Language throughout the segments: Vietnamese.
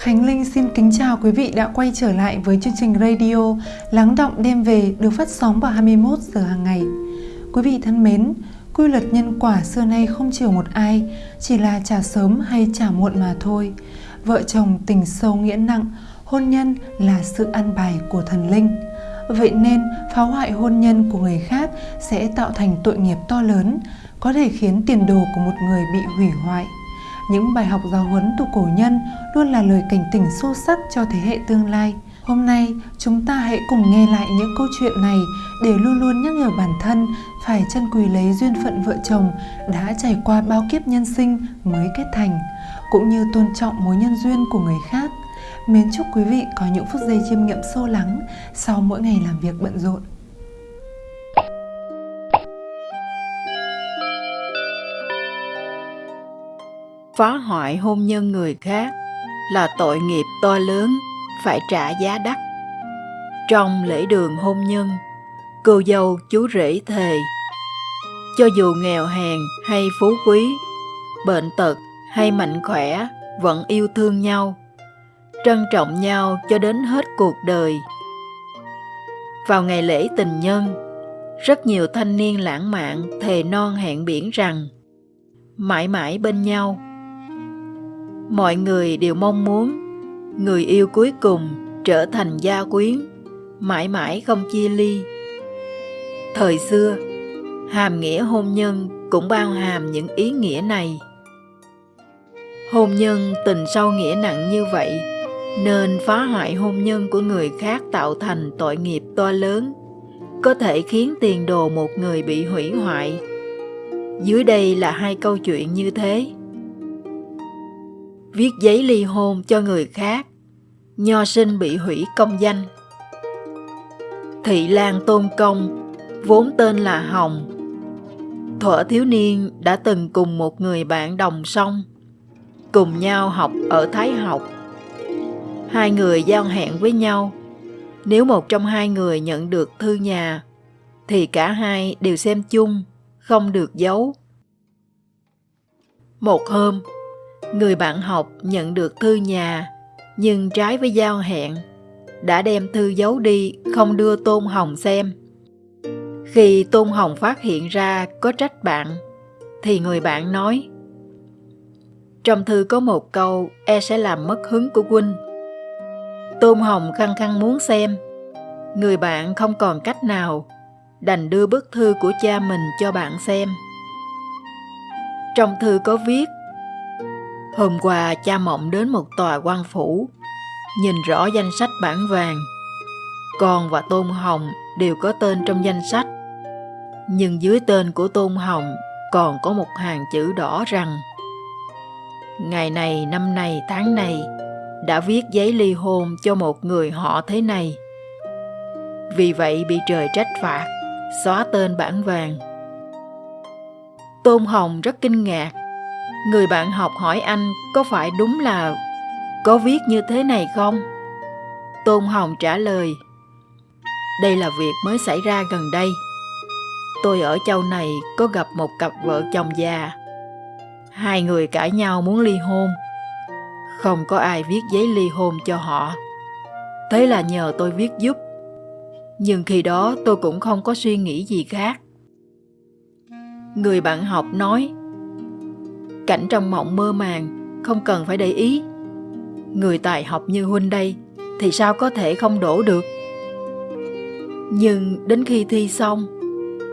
Khánh Linh xin kính chào quý vị đã quay trở lại với chương trình radio Lắng động đêm về được phát sóng vào 21 giờ hàng ngày. Quý vị thân mến, quy luật nhân quả xưa nay không chiều một ai, chỉ là trả sớm hay trả muộn mà thôi. Vợ chồng tình sâu nghĩa nặng, hôn nhân là sự ăn bài của thần linh. Vậy nên phá hoại hôn nhân của người khác sẽ tạo thành tội nghiệp to lớn, có thể khiến tiền đồ của một người bị hủy hoại. Những bài học giáo huấn từ cổ nhân luôn là lời cảnh tỉnh sâu sắc cho thế hệ tương lai. Hôm nay, chúng ta hãy cùng nghe lại những câu chuyện này để luôn luôn nhắc nhở bản thân phải chân quý lấy duyên phận vợ chồng đã trải qua bao kiếp nhân sinh mới kết thành, cũng như tôn trọng mối nhân duyên của người khác. Mến chúc quý vị có những phút giây chiêm nghiệm sâu lắng sau mỗi ngày làm việc bận rộn. Phá hoại hôn nhân người khác là tội nghiệp to lớn, phải trả giá đắt. Trong lễ đường hôn nhân, cô dâu chú rể thề, cho dù nghèo hèn hay phú quý, bệnh tật hay mạnh khỏe vẫn yêu thương nhau, trân trọng nhau cho đến hết cuộc đời. Vào ngày lễ tình nhân, rất nhiều thanh niên lãng mạn thề non hẹn biển rằng, mãi mãi bên nhau mọi người đều mong muốn. Người yêu cuối cùng trở thành gia quyến, mãi mãi không chia ly. Thời xưa, hàm nghĩa hôn nhân cũng bao hàm những ý nghĩa này. Hôn nhân tình sâu nghĩa nặng như vậy, nên phá hoại hôn nhân của người khác tạo thành tội nghiệp to lớn, có thể khiến tiền đồ một người bị hủy hoại. Dưới đây là hai câu chuyện như thế viết giấy ly hôn cho người khác, nho sinh bị hủy công danh. Thị Lan Tôn Công, vốn tên là Hồng, thuở thiếu niên đã từng cùng một người bạn đồng song, cùng nhau học ở Thái học. Hai người giao hẹn với nhau, nếu một trong hai người nhận được thư nhà, thì cả hai đều xem chung, không được giấu. Một hôm, người bạn học nhận được thư nhà, nhưng trái với giao hẹn, đã đem thư giấu đi, không đưa tôn hồng xem. Khi tôn hồng phát hiện ra có trách bạn, thì người bạn nói, trong thư có một câu e sẽ làm mất hứng của huynh. Tôn hồng khăng khăng muốn xem. Người bạn không còn cách nào đành đưa bức thư của cha mình cho bạn xem. Trong thư có viết Hôm qua cha mộng đến một tòa quan phủ, nhìn rõ danh sách bản vàng. Con và Tôn Hồng đều có tên trong danh sách. Nhưng dưới tên của Tôn Hồng còn có một hàng chữ đỏ rằng Ngày này, năm này, tháng này đã viết giấy ly hôn cho một người họ thế này. Vì vậy bị trời trách phạt, xóa tên bản vàng. Tôn Hồng rất kinh ngạc Người bạn học hỏi anh có phải đúng là có viết như thế này không? Tôn Hồng trả lời, Đây là việc mới xảy ra gần đây. Tôi ở châu này có gặp một cặp vợ chồng già. Hai người cãi nhau muốn ly hôn. Không có ai viết giấy ly hôn cho họ. Thế là nhờ tôi viết giúp. Nhưng khi đó tôi cũng không có suy nghĩ gì khác. Người bạn học nói Cảnh trong mộng mơ màng, không cần phải để ý. Người tài học như huynh đây thì sao có thể không đổ được. Nhưng đến khi thi xong,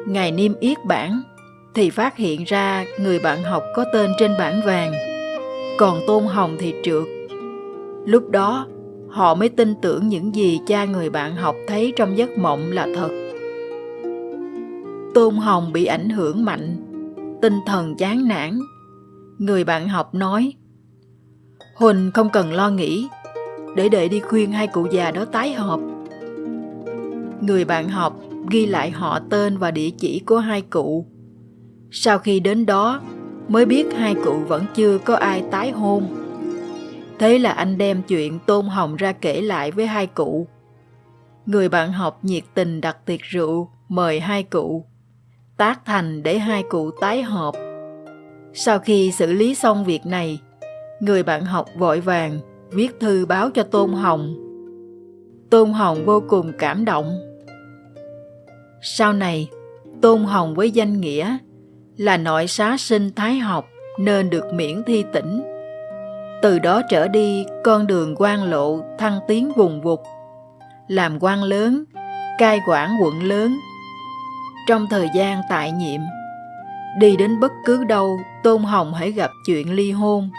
ngày niêm yết bản thì phát hiện ra người bạn học có tên trên bản vàng, còn Tôn Hồng thì trượt. Lúc đó, họ mới tin tưởng những gì cha người bạn học thấy trong giấc mộng là thật. Tôn Hồng bị ảnh hưởng mạnh, tinh thần chán nản Người bạn học nói. Huỳnh không cần lo nghĩ, Để đệ đi khuyên hai cụ già đó tái hợp Người bạn học ghi lại họ tên và địa chỉ của hai cụ. Sau khi đến đó, mới biết hai cụ vẫn chưa có ai tái hôn. Thế là anh đem chuyện Tôn Hồng ra kể lại với hai cụ. Người bạn học nhiệt tình đặt tiệc rượu mời hai cụ. Tác thành để hai cụ tái hợp sau khi xử lý xong việc này, người bạn học vội vàng viết thư báo cho Tôn Hồng. Tôn Hồng vô cùng cảm động. Sau này, Tôn Hồng với danh nghĩa là nội xá sinh thái học nên được miễn thi tỉnh. Từ đó trở đi, con đường quan lộ thăng tiến vùng vụt, làm quan lớn, cai quản quận lớn. Trong thời gian tại nhiệm, đi đến bất cứ đâu Tôn Hồng hãy gặp chuyện ly hôn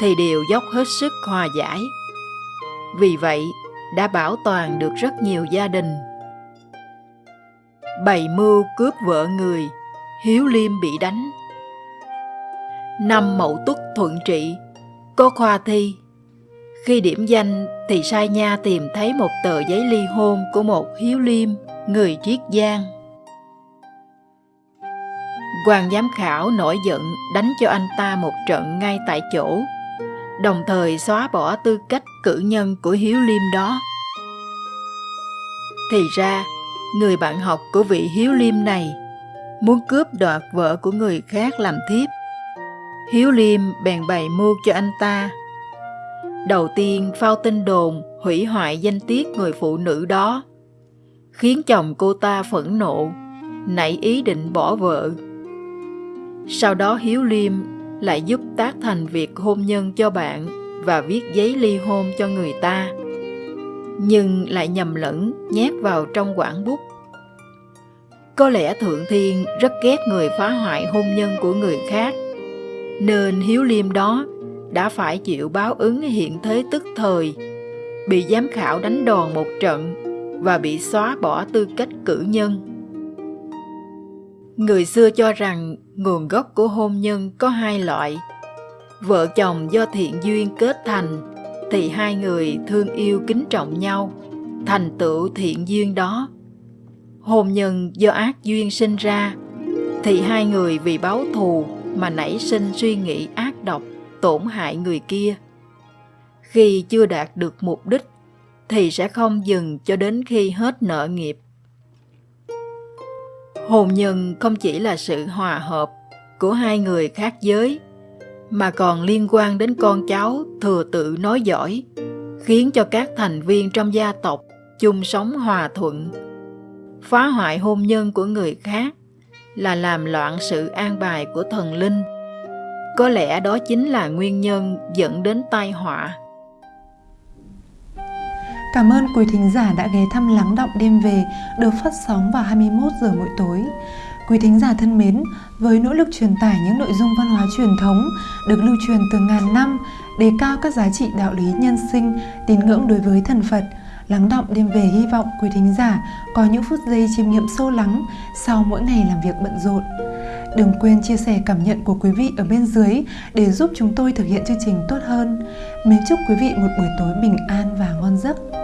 thì đều dốc hết sức hòa giải. Vì vậy, đã bảo toàn được rất nhiều gia đình. Bày mưu cướp vợ người, Hiếu Liêm bị đánh. Năm Mậu Tuất thuận trị, có khoa thi. Khi điểm danh thì sai nha tìm thấy một tờ giấy ly hôn của một Hiếu Liêm, người Triết Giang quan giám khảo nổi giận đánh cho anh ta một trận ngay tại chỗ đồng thời xóa bỏ tư cách cử nhân của Hiếu Liêm đó. Thì ra, người bạn học của vị Hiếu Liêm này muốn cướp đoạt vợ của người khác làm thiếp. Hiếu Liêm bèn bày mưu cho anh ta. Đầu tiên phao tin đồn hủy hoại danh tiết người phụ nữ đó, khiến chồng cô ta phẫn nộ, nảy ý định bỏ vợ. Sau đó Hiếu Liêm lại giúp tác thành việc hôn nhân cho bạn và viết giấy ly hôn cho người ta. Nhưng lại nhầm lẫn, nhét vào trong quản bút. Có lẽ thượng thiên rất ghét người phá hoại hôn nhân của người khác, nên hiếu liêm đó đã phải chịu báo ứng hiện thế tức thời, bị giám khảo đánh đòn một trận và bị xóa bỏ tư cách cử nhân. Người xưa cho rằng nguồn gốc của hôn nhân có hai loại. Vợ chồng do thiện duyên kết thành thì hai người thương yêu kính trọng nhau, thành tựu thiện duyên đó. Hôn nhân do ác duyên sinh ra thì hai người vì báo thù mà nảy sinh suy nghĩ ác độc, tổn hại người kia. Khi chưa đạt được mục đích thì sẽ không dừng cho đến khi hết nợ nghiệp hôn nhân không chỉ là sự hòa hợp của hai người khác giới, mà còn liên quan đến con cháu thừa tự nói giỏi, khiến cho các thành viên trong gia tộc chung sống hòa thuận. Phá hoại hôn nhân của người khác là làm loạn sự an bài của thần linh. Có lẽ đó chính là nguyên nhân dẫn đến tai họa. Cảm ơn quý thính giả đã ghé thăm Lắng Động Đêm Về được phát sóng vào 21 giờ mỗi tối. Quý thính giả thân mến, với nỗ lực truyền tải những nội dung văn hóa truyền thống được lưu truyền từ ngàn năm, đề cao các giá trị đạo lý nhân sinh, tín ngưỡng đối với thần Phật, Lắng động đêm về hy vọng quý thính giả có những phút giây chiêm nghiệm sâu lắng sau mỗi ngày làm việc bận rộn. Đừng quên chia sẻ cảm nhận của quý vị ở bên dưới để giúp chúng tôi thực hiện chương trình tốt hơn. Mến chúc quý vị một buổi tối bình an và ngon giấc.